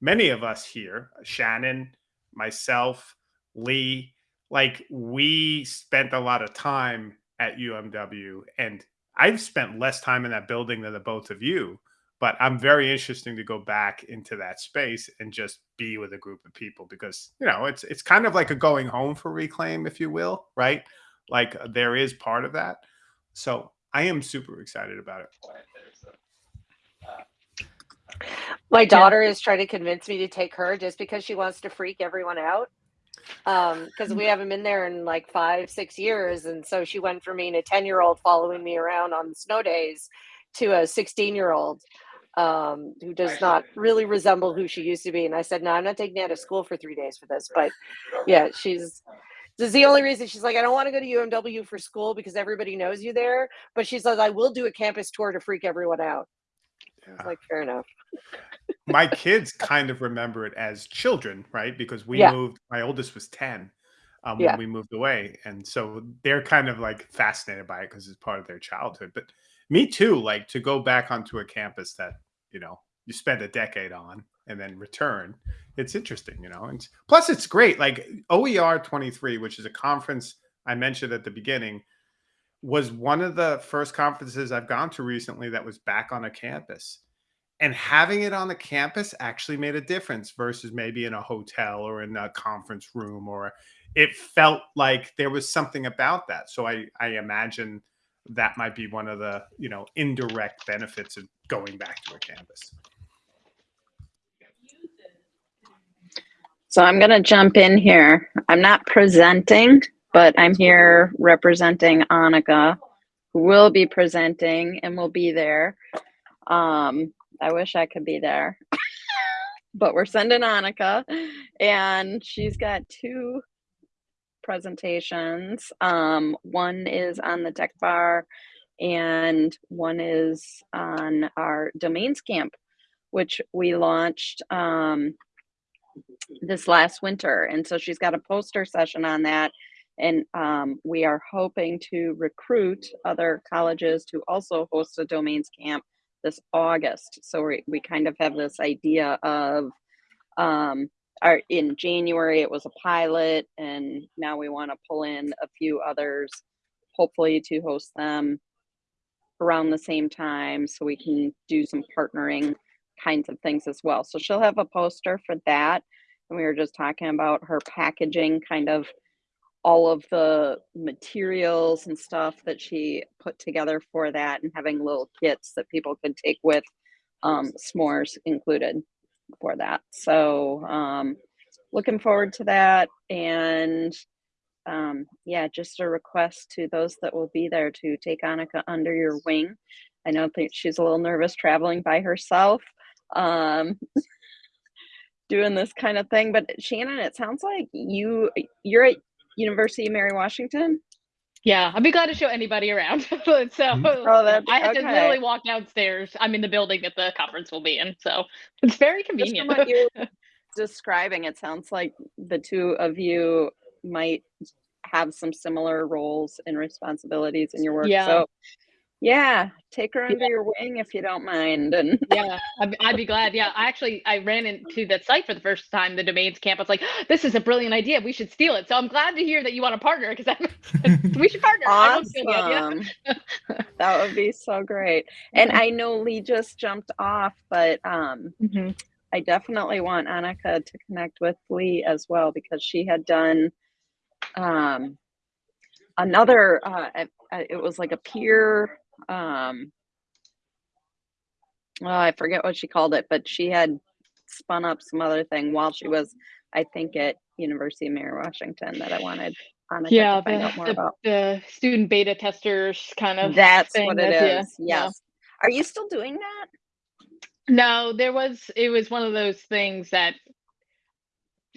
Many of us here shannon myself lee like we spent a lot of time at umw and i've spent less time in that building than the both of you but i'm very interesting to go back into that space and just be with a group of people because you know it's it's kind of like a going home for reclaim if you will right like there is part of that so i am super excited about it My daughter is trying to convince me to take her just because she wants to freak everyone out. Um, because we haven't been there in like five, six years. And so she went from being a 10 year old following me around on snow days to a 16 year old um, who does not really resemble who she used to be. And I said, No, I'm not taking you out of school for three days for this. But yeah, she's this is the only reason she's like, I don't want to go to UMW for school because everybody knows you there. But she says, I will do a campus tour to freak everyone out. Yeah. like, fair enough. my kids kind of remember it as children, right? Because we Yeah. moved. My oldest was ten um, Yeah. when we moved away, and so they're kind of like fascinated by it because it's part of their childhood. But me too. Like to go back onto a campus that you know you spend a decade on and then return. It's interesting, you know. And plus, it's great. Like OER twenty three, which is a conference I mentioned at the beginning, was one of the first conferences I've gone to recently that was back on a campus and having it on the campus actually made a difference versus maybe in a hotel or in a conference room or it felt like there was something about that so i i imagine that might be one of the you know indirect benefits of going back to a campus So I'm going to jump in here. I'm not presenting, but I'm here representing Annika, who will be presenting and will be there. Um, I wish I could be there, but we're sending Annika, and she's got two presentations. Um, one is on the tech bar, and one is on our domains camp, which we launched um, this last winter. And so she's got a poster session on that. And um, we are hoping to recruit other colleges to also host a domains camp this August. So we, we kind of have this idea of um, our, in January, it was a pilot, and now we want to pull in a few others, hopefully to host them around the same time so we can do some partnering kinds of things as well. So she'll have a poster for that. And we were just talking about her packaging kind of all of the materials and stuff that she put together for that and having little kits that people could take with um, s'mores included for that. So um, looking forward to that. And um, yeah, just a request to those that will be there to take Annika under your wing. I know that she's a little nervous traveling by herself, um, doing this kind of thing. But Shannon, it sounds like you you're at University of Mary Washington. Yeah, I'd be glad to show anybody around. so Oh, that's I had to literally walk downstairs. I'm in the building that the conference will be in, so it's very Just from convenient. what you're describing, it sounds like the two of you might have some similar roles and responsibilities in your work. Yeah. So, yeah, take her under your wing if you don't mind. And yeah, I'd, be- I'd be glad. Yeah, I actually I ran into that site for the first time, the domains camp. I was like, this is a brilliant idea. We should steal it. So I'm glad to hear that you want to partner because we should partner. I love the idea. awesome. that would be so great. And I know Lee just jumped off, but um, Mhm. I definitely want Annika to connect with Lee as well because she had done um, another. Uh, it, was like a peer. Um, well, I forget what she called it, but she had spun up some other thing while she was, I think, at University of Mary Washington that I wanted Annika Yeah, to find out more the, about. the, the student beta testers kind of. That's thing, what it that's- is. yeah, yeah. Yes. Are you still doing that? No, there was it was one of those things that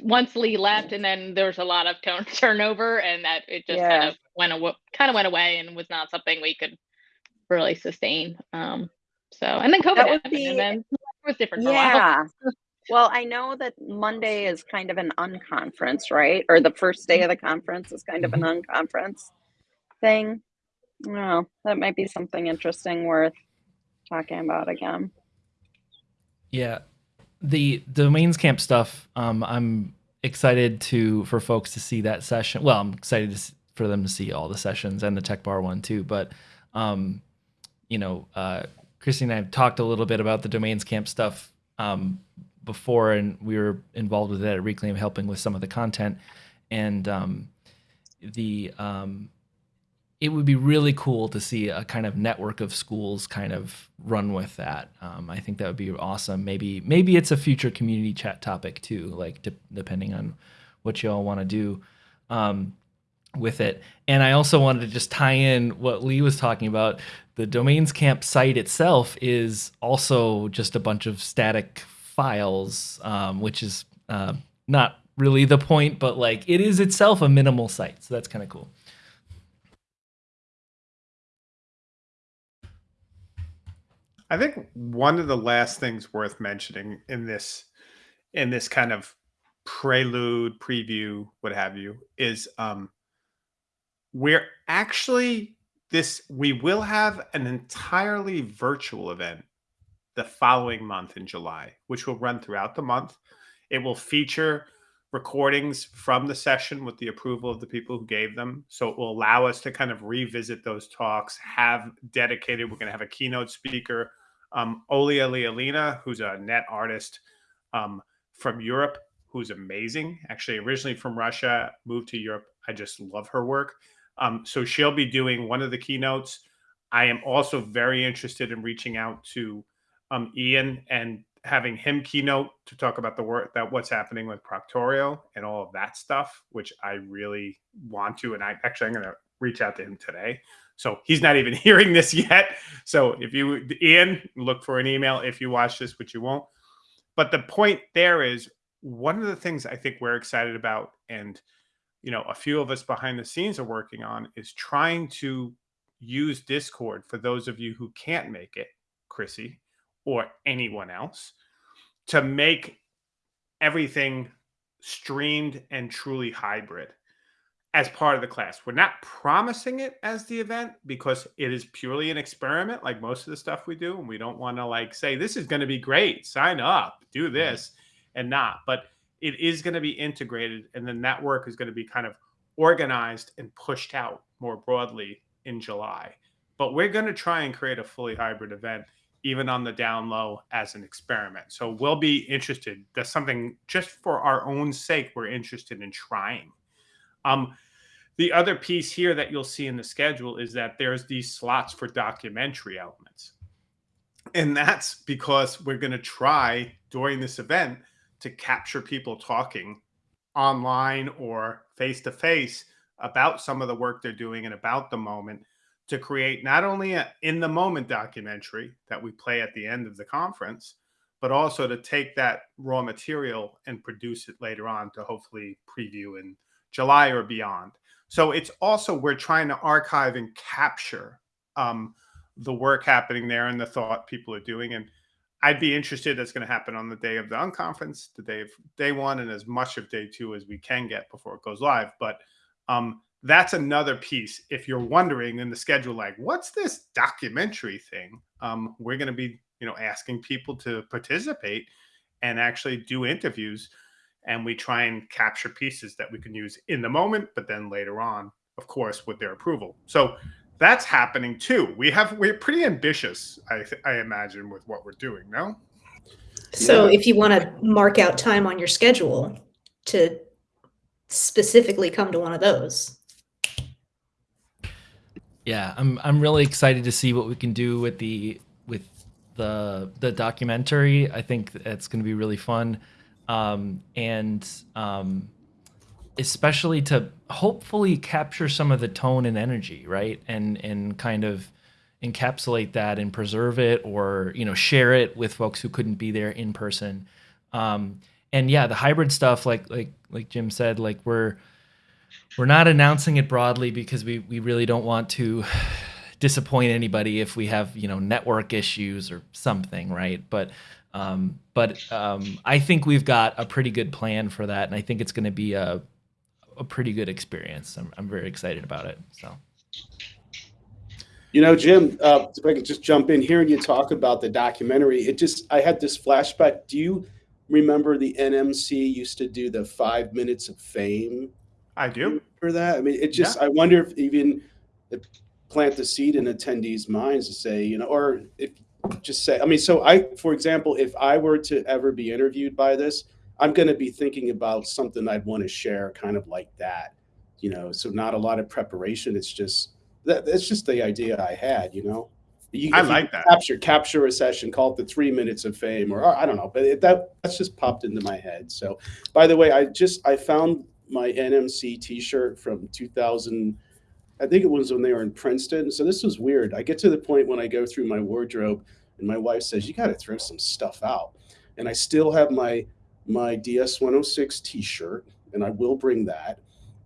once Lee left and then there was a lot of turn turnover and that it just kind of went away kind of went away and was not something we could really sustain. Um so and then COVID happened be- and then it was different for a while. Yeah. Well, I know that Monday is kind of an unconference, right? Or the first day of the conference is kind of an unconference thing. Well, that might be something interesting worth talking about again. Yeah, the domains camp stuff. Um, I'm excited to for folks to see that session. Well, I'm excited to, for them to see all the sessions and the Tech Bar one too. But, um, you know, uh, Christy and I have talked a little bit about the domains camp stuff um, before, and we were involved with that at Reclaim, helping with some of the content, and um, the um, it would be really cool to see a kind of network of schools kind of run with that. Um, I think that would be awesome. Maybe maybe it's a future community chat topic too, like de- depending on what you all want to do um, with it. And I also wanted to just tie in what Lee was talking about. The domains camp site itself is also just a bunch of static files, um, which is uh, not really the point, but like it is itself a minimal site. So that's kind of cool. I think one of the last things worth mentioning in this in this kind of prelude, preview, what have you, is um we're actually this we will have an entirely virtual event the following month in July, which will run throughout the month. It will feature recordings from the session with the approval of the people who gave them. So it will allow us to kind of revisit those talks, have dedicated, we're going to have a keynote speaker Um, Olia Lialina, who's a net artist um, from Europe, who's amazing. Actually, originally from Russia, moved to Europe. I just love her work. Um, so she'll be doing one of the keynotes. I am also very interested in reaching out to um, Ian and having him keynote to talk about the work that what's happening with Proctorio and all of that stuff, which I really want to. And I actually I'm going to reach out to him today. So he's not even hearing this yet. So if you Ian, look for an email if you watch this, which you won't. But the point there is one of the things I think we're excited about, and you know, a few of us behind the scenes are working on, is trying to use Discord for those of you who can't make it, Chrissy, or anyone else, to make everything streamed and truly hybrid as part of the class. We're not promising it as the event because it is purely an experiment, like most of the stuff we do. And we don't want to like say, this is going to be great, sign up, do this, and not. But it is going to be integrated. And then that work is going to be kind of organized and pushed out more broadly in July. But we're going to try and create a fully hybrid event, even on the down low as an experiment. So we'll be interested. That's something just for our own sake, we're interested in trying. Um, the other piece here that you'll see in the schedule is that there's these slots for documentary elements. And that's because we're going to try during this event to capture people talking online or face to face about some of the work they're doing and about the moment to create not only an in the moment documentary that we play at the end of the conference, but also to take that raw material and produce it later on to hopefully preview in July or beyond. So it's also we're trying to archive and capture um, the work happening there and the thought people are doing. And I'd be interested that's going to happen on the day of the unconference, the day of day one, and as much of day two as we can get before it goes live. But um, that's another piece. If you're wondering in the schedule, like, what's this documentary thing? Um, we're going to be, you know, asking people to participate and actually do interviews. And we try and capture pieces that we can use in the moment, but then later on, of course, with their approval. So that's happening too. We have we're pretty ambitious, I I imagine, with what we're doing. No. So yeah. if you want to mark out time on your schedule to specifically come to one of those, yeah, I'm I'm really excited to see what we can do with the with the the documentary. I think it's going to be really fun, um, and um, especially to hopefully capture some of the tone and energy, right? And and kind of encapsulate that and preserve it, or you know, share it with folks who couldn't be there in person. Um, and yeah, the hybrid stuff, like like like Jim said, like we're we're not announcing it broadly because we, we really don't want to disappoint anybody if we have you know network issues or something right but um, but um, I think we've got a pretty good plan for that and I think it's going to be a, a pretty good experience. I'm, I'm very excited about it so. You know Jim uh, if I could just jump in here and you talk about the documentary it just I had this flashback. Do you remember the NMC used to do the five minutes of fame? I do. For that. I mean, it just yeah. I wonder if even if plant the seed in attendees' minds to say, you know, or if just say, I mean, so I, for example, if I were to ever be interviewed by this, I'm going to be thinking about something I'd want to share, kind of like that, you know. So not a lot of preparation. It's just that. That's just the idea I had, you know. You, I like that. Capture capture a session, call it the three minutes of fame, or, or I don't know, but it, that that's just popped into my head. So, by the way, I just I found my NMC T-shirt from 2000. I think it was when they were in Princeton. So this was weird. I get to the point when I go through my wardrobe, and my wife says, "You got to throw some stuff out." And I still have my my DS106 T-shirt, and I will bring that.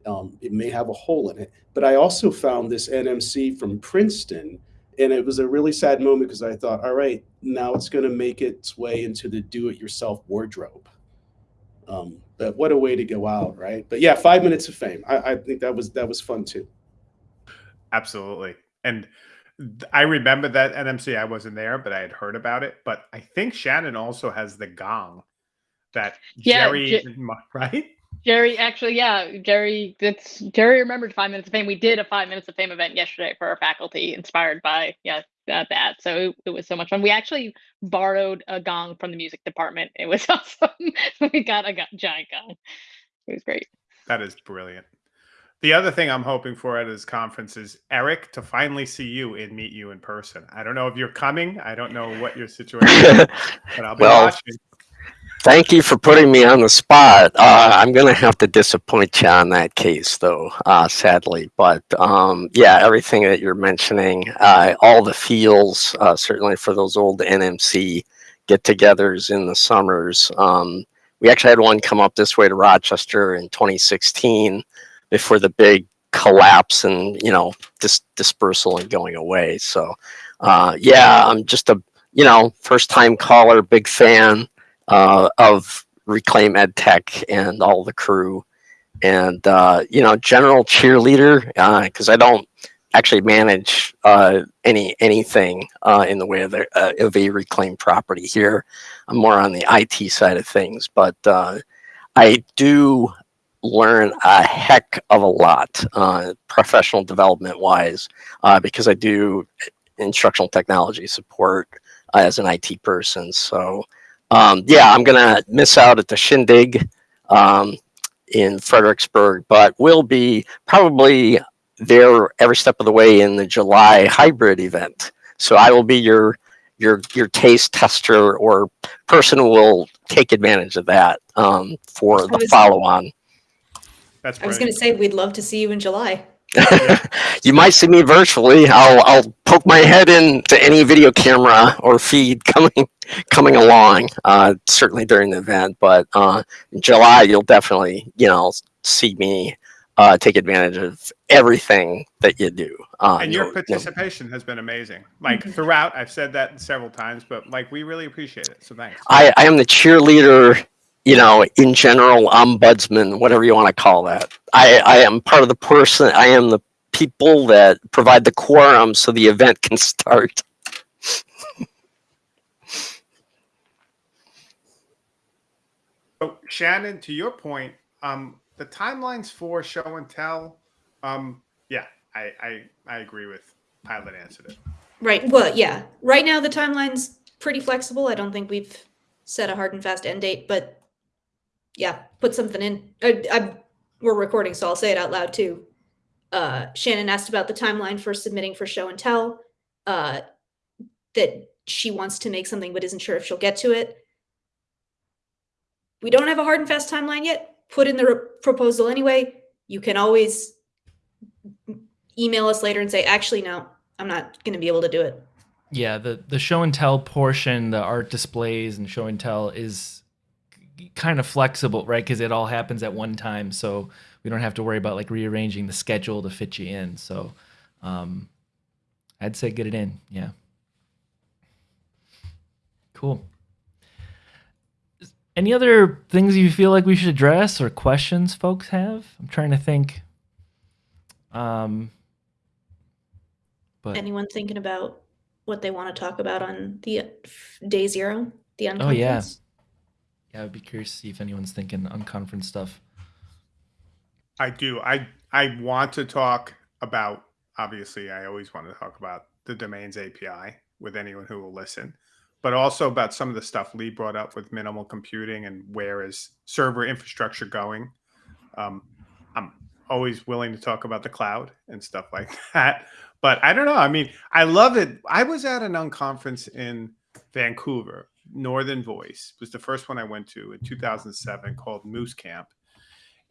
Um, it may have a hole in it, but I also found this NMC from Princeton, and it was a really sad moment because I thought, all right, now it's going to make its way into the do-it-yourself wardrobe. Um, but what a way to go out, right? But yeah, five minutes of fame. I, I think that was that was fun too. Absolutely, and I remember that NMC. I wasn't there, but I had heard about it. But I think Shannon also has the gong that yeah, Jerry, right? Jerry, actually, yeah, Jerry. That's Jerry remembered five minutes of fame. We did a five minutes of fame event yesterday for our faculty, inspired by yeah uh, that. So it, it, was so much fun. We actually borrowed a gong from the music department. It was awesome. we got a giant gong. It was great. That is brilliant. The other thing I'm hoping for at this conference is Eric to finally see you and meet you in person. I don't know if you're coming. I don't know what your situation is, but I'll be well, watching. Thank you for putting me on the spot. Uh, I'm going to have to disappoint you on that case, though, uh, sadly. But um, yeah, everything that you're mentioning, uh, all the feels, uh, certainly for those old NMC get-togethers in the summers. Um, we actually had one come up this way to Rochester in 2016 before the big collapse and you know dis dispersal and going away. So uh, yeah, I'm just a you know first time caller, big fan uh, of Reclaim EdTech and all the crew, and uh, you know general cheerleader because uh, I don't actually manage uh, any anything uh, in the way of, the, of a reclaimed property here. I'm more on the IT side of things, but I do learn a heck of a lot uh, professional development wise uh, because I do instructional technology support uh, as an IT person. So um, yeah, I'm gonna miss out at the shindig um, in Fredericksburg, but we'll be probably there every step of the way in the July hybrid event. So I will be your your your taste tester or person who will take advantage of that um, for the follow on. That's I was going to say we'd love to see you in July. you might see me virtually. I'll I'll poke my head into any video camera or feed coming coming along. Uh, certainly during the event, but uh, in July you'll definitely you know see me uh, take advantage of everything that you do. Uh, and your participation has been amazing. Like mm-hmm. throughout, I've said that several times, but like we really appreciate it. So thanks. I, I am the cheerleader you know, in general, ombudsman, whatever you want to call that. I, I am part of the person, I am the people that provide the quorum so the event can start. so Shannon, to your point, um, the timelines for show and tell, um, yeah, I, I, I agree with Pilot answered it. Right. Well, yeah. Right now the timeline's pretty flexible. I don't think we've set a hard and fast end date, but yeah, put something in. I, I, we're recording, so I'll say it out loud too. Uh, Shannon asked about the timeline for submitting for show and tell. Uh, that she wants to make something but isn't sure if she'll get to it. We don't have a hard and fast timeline yet. Put in the proposal anyway. You can always email us later and say, actually, no, I'm not going to be able to do it. Yeah, the the show and tell portion, the art displays and show and tell is kind of flexible, right? Because it all happens at one time, so we don't have to worry about like rearranging the schedule to fit you in. So, um, I'd say get it in. Yeah. Cool. Any other things you feel like we should address or questions folks have? I'm trying to think. Um, but anyone thinking about what they want to talk about on the day zero, the unconference? Oh yeah, yeah, I'd be curious to see if anyone's thinking unconference stuff. I do. I I want to talk about. Obviously, I always want to talk about the domains API with anyone who will listen, but also about some of the stuff Lee brought up with minimal computing and where is server infrastructure going. Um, I'm always willing to talk about the cloud and stuff like that. But I don't know. I mean, I love it. I was at an unconference in Vancouver Northern Voice was the first one I went to in 2007 called Moose Camp.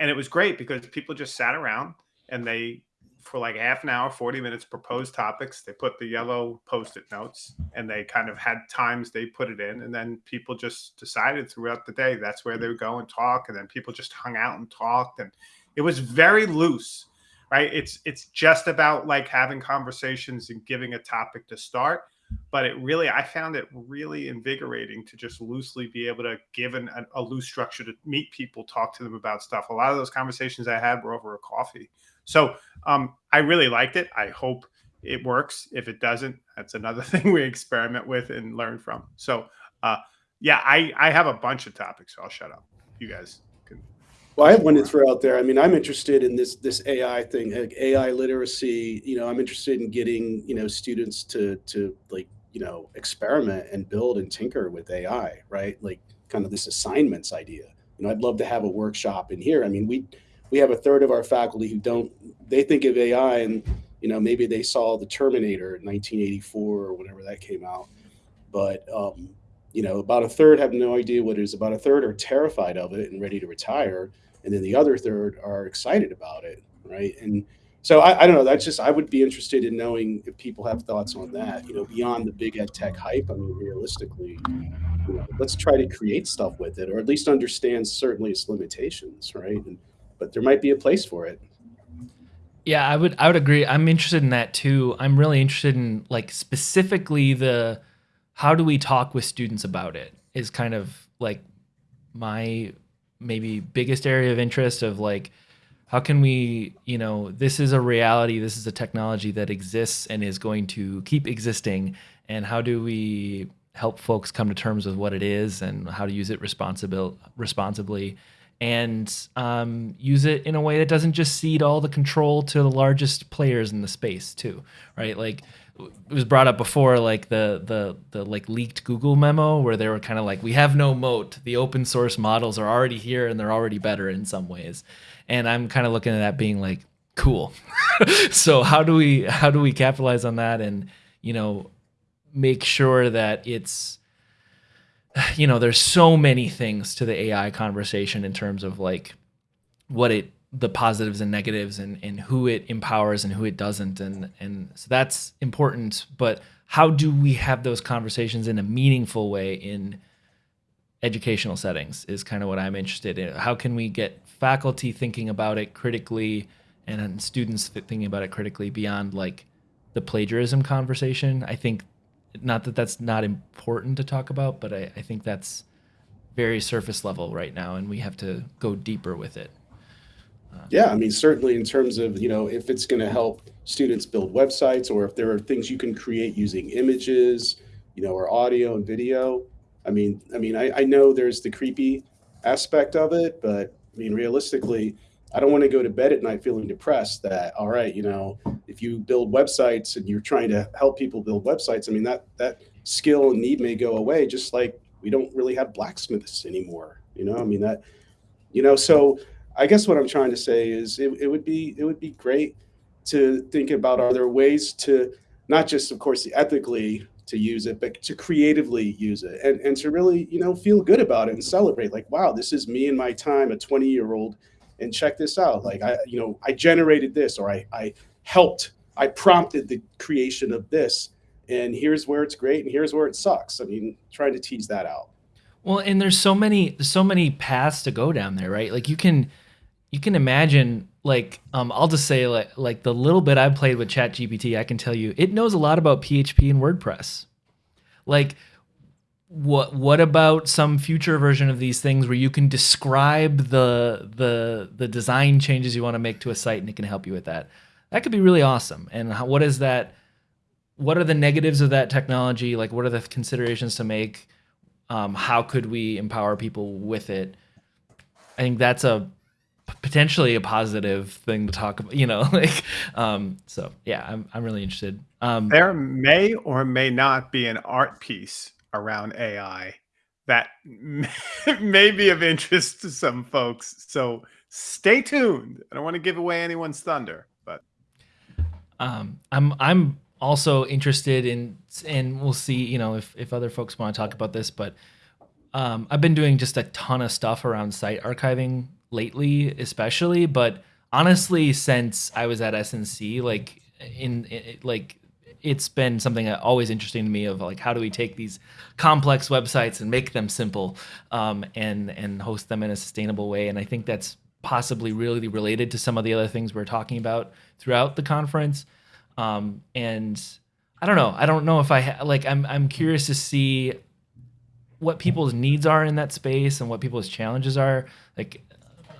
And it was great because people just sat around and they, for like half an hour, 40 minutes, proposed topics. They put the yellow post it notes and they kind of had times they put it in. And then people just decided throughout the day that's where they would go and talk. And then people just hung out and talked. And it was very loose, right? It's, it's just about like having conversations and giving a topic to start but it really i found it really invigorating to just loosely be able to give an, a, a loose structure to meet people talk to them about stuff. A lot of those conversations i had were over a coffee. So um, i really liked it. I hope it works. If it doesn't that's another thing we experiment with and learn from. So uh, yeah i i have a bunch of topics so i'll shut up. You guys Well, I have one to throw out there. I mean, I'm interested in this this AI thing, like AI literacy. You know, I'm interested in getting you know students to to like you know experiment and build and tinker with AI, right? Like kind of this assignments idea. You know, I'd love to have a workshop in here. I mean, we we have a third of our faculty who don't they think of AI and you know maybe they saw the Terminator in 1984 or whenever that came out, but um, you know about a third have no idea what it is. About a third are terrified of it and ready to retire and then the other third are excited about it, right? And so I, I, don't know. That's just I would be interested in knowing if people have thoughts on that. You know, beyond the big ed tech hype. I mean, realistically, you know, let's try to create stuff with it, or at least understand certainly its limitations, right? And, but there might be a place for it. Yeah, I would I would agree. I'm interested in that too. I'm really interested in like specifically the how do we talk with students about it is kind of like my maybe biggest area of interest of like how can we you know this is a reality this is a technology that exists and is going to keep existing. And how do we help folks come to terms with what it is and how to use it responsibil- responsibly? And um, use it in a way that doesn't just cede all the control to the largest players in the space too right? Like it was brought up before like the the the like leaked google memo where they were kind of like we have no moat. The open source models are already here and they're already better in some ways. And i'm kind of looking at that being like cool. So how do we how do we capitalize on that and you know make sure that it's you know there's so many things to the ai conversation in terms of like what it the positives and negatives and, and who it empowers and who it doesn't. And and so that's important but how do we have those conversations in a meaningful way in educational settings is kind of what i'm interested in. How can we get faculty thinking about it critically and students thinking about it critically beyond like the plagiarism conversation? I think not that that's not important to talk about but i, I think that's very surface level right now and we have to go deeper with it yeah, I mean, certainly in terms of, you know, if it's going to help students build websites or if there are things you can create using images, you know, or audio and video. I mean, I mean, I, I know there's the creepy aspect of it, but I mean, realistically, I don't want to go to bed at night feeling depressed that, all right, you know, if you build websites and you're trying to help people build websites, I mean, that, that skill and need may go away, just like we don't really have blacksmiths anymore, you know, I mean, that, you know, so I guess what I'm trying to say is it, it would be it would be great to think about are there ways to not just of course ethically to use it but to creatively use it and, and to really you know feel good about it and celebrate like wow this is me and my time a 20 year old and check this out. Like i you know i generated this or i i helped i prompted the creation of this and here's where it's great and here's where it sucks. I mean trying to tease that out. Well and there's so many so many paths to go down there right? Like you can you can imagine like um, I'll just say like like the little bit I've played with Chat GPT, I can tell you it knows a lot about PHP and WordPress. Like what what about some future version of these things where you can describe the the the design changes you want to make to a site and it can help you with that? That could be really awesome. And how, what is that? What are the negatives of that technology? Like what are the considerations to make? Um, how could we empower people with it? I think that's a potentially a positive thing to talk about you know like um so yeah i'm, I'm really interested. Um there may or may not be an art piece around ai that may be of interest to some folks. So stay tuned. I don't want to give away anyone's thunder but um i'm i'm also interested in and we'll see you know if if other folks want to talk about this but um, I've been doing just a ton of stuff around site archiving lately, especially. But honestly, since I was at SNC, like in, like it's been something that always interesting to me of like how do we take these complex websites and make them simple um, and and host them in a sustainable way and i think that's possibly really related to some of the other things we're talking about throughout the conference um, and i don't know i don't know if i ha- like i'm i'm curious to see what people's needs are in that space and what people's challenges are like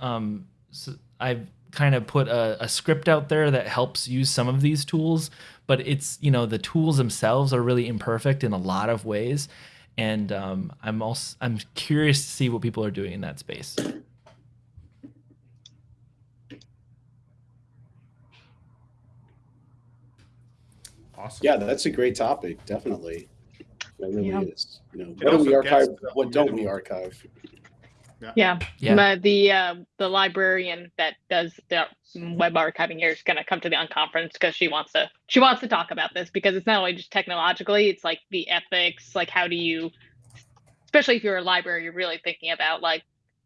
um, so I've kind of put a, a, script out there that helps use some of these tools, but it's you know the tools themselves are really imperfect in a lot of ways, and um, I'm also I'm curious to see what people are doing in that space. Awesome. Yeah, that's a great topic, definitely. That really yeah. is. You know, what do we archive? What don't we archive? Yeah. Yeah. Ma- the uh, the librarian that does the web archiving here is going to come to the unconference because she wants to she wants to talk about this because it's not only just technologically it's like the ethics like how do you especially if you're a library you're really thinking about like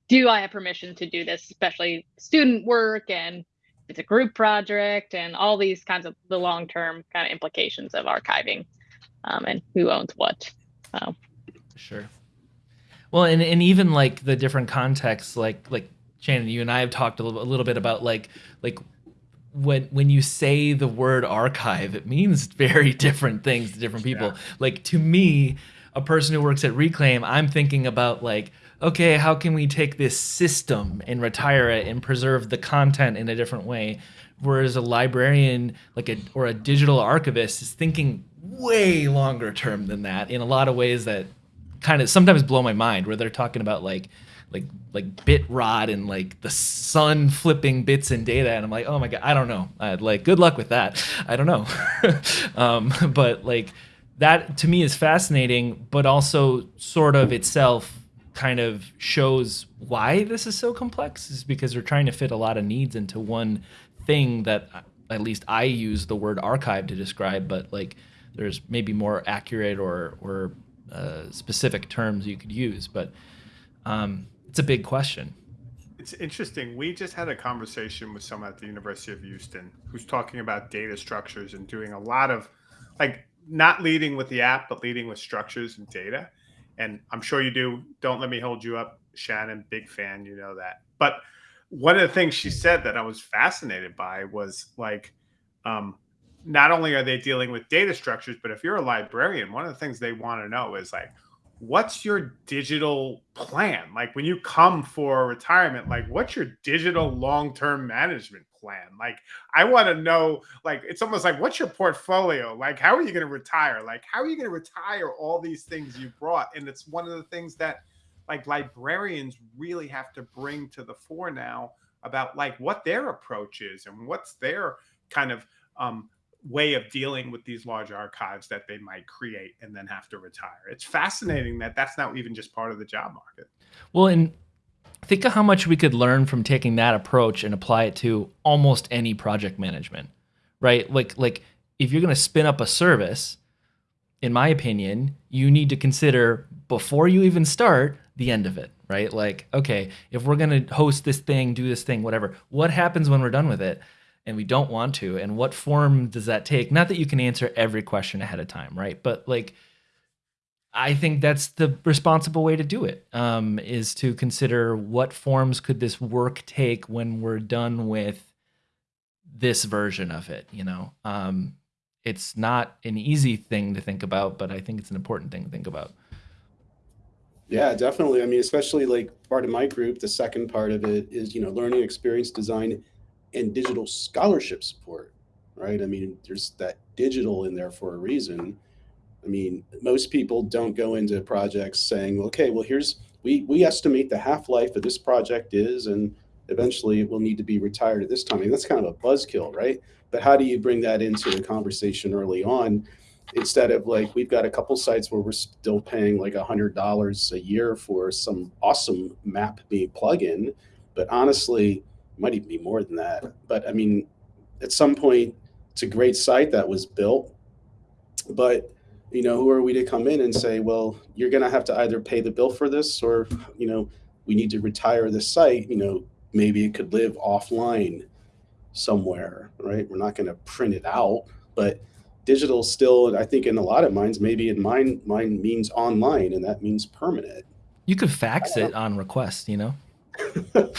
do i have permission to do this especially student work and it's a group project and all these kinds of the long term kind of implications of archiving um, and who owns what so Sure. Well, and, and even like the different contexts, like like Shannon, you and I have talked a little, a little bit about like like when when you say the word archive, it means very different things to different people. Like to me, a person who works at Reclaim, I'm thinking about like, okay, how can we take this system and retire it and preserve the content in a different way? Whereas a librarian, like a or a digital archivist, is thinking way longer term than that in a lot of ways that kind of sometimes blow my mind where they're talking about like like like bit rot and like the sun flipping bits and data and i'm like oh my god i don't know. I'd like good luck with that. I don't know. Um, but like that to me is fascinating but also sort of itself kind of shows why this is so complex is because we're trying to fit a lot of needs into one thing that at least i use the word archive to describe but like there's maybe more accurate or or uh, specific terms you could use, but um, it's a big question. It's interesting. We just had a conversation with someone at the University of Houston who's talking about data structures and doing a lot of like not leading with the app, but leading with structures and data. And I'm sure you do. Don't let me hold you up, Shannon. Big fan, you know that. But one of the things she said that I was fascinated by was like, um, not only are they dealing with data structures, but if you're a librarian, one of the things they want to know is like, what's your digital plan? Like when you come for retirement, like what's your digital long-term management plan? Like I want to know, like it's almost like what's your portfolio? Like how are you going to retire? Like how are you going to retire all these things you brought? And it's one of the things that like librarians really have to bring to the fore now about like what their approach is and what's their kind of um, way of dealing with these large archives that they might create and then have to retire. It's fascinating that that's not even just part of the job market. Well, and think of how much we could learn from taking that approach and apply it to almost any project management, right? Like, like if you're going to spin up a service, in my opinion, you need to consider before you even start the end of it, right? Like, okay, if we're going to host this thing, do this thing, whatever, what happens when we're done with it? And we don't want to and what form does that take? Not that you can answer every question ahead of time right? But like i think that's the responsible way to do it um, is to consider what forms could this work take when we're done with this version of it you know? Um, it's not an easy thing to think about but i think it's an important thing to think about. Yeah, definitely. I mean, especially like part of my group, the second part of it is, you know, learning experience design and digital scholarship support, right? I mean, there's that digital in there for a reason. I mean, most people don't go into projects saying, okay, well, here's we we estimate the half life of this project is, and eventually it will need to be retired at this time. I mean, that's kind of a buzzkill, right? But how do you bring that into the conversation early on? Instead of like, we've got a couple sites where we're still paying like a hundred dollars a year for some awesome map being plug-in, but honestly, might even be more than that. But I mean, at some point, it's a great site that was built, but you know, who are we to come in and say, well, you're going to have to either pay the bill for this, or you know, we need to retire the site. You know, maybe it could live offline somewhere, right? We're not going to print it out, but digital still, I think, in a lot of minds, maybe in mine, mine means online, and that means permanent. you could fax it on request you know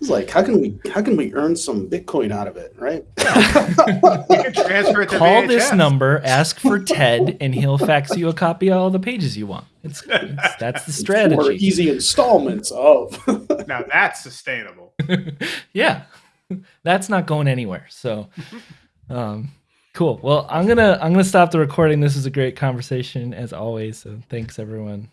It's like, how can we, how can we earn some Bitcoin out of it, right? You can transfer it to call this number ask for ted and he'll fax you a copy of all the pages you want it's, it's that's the Or strategy easy installments of. Now that's sustainable. yeah that's not going anywhere so um cool well i'm gonna i'm gonna stop the recording this is a great conversation as always so thanks everyone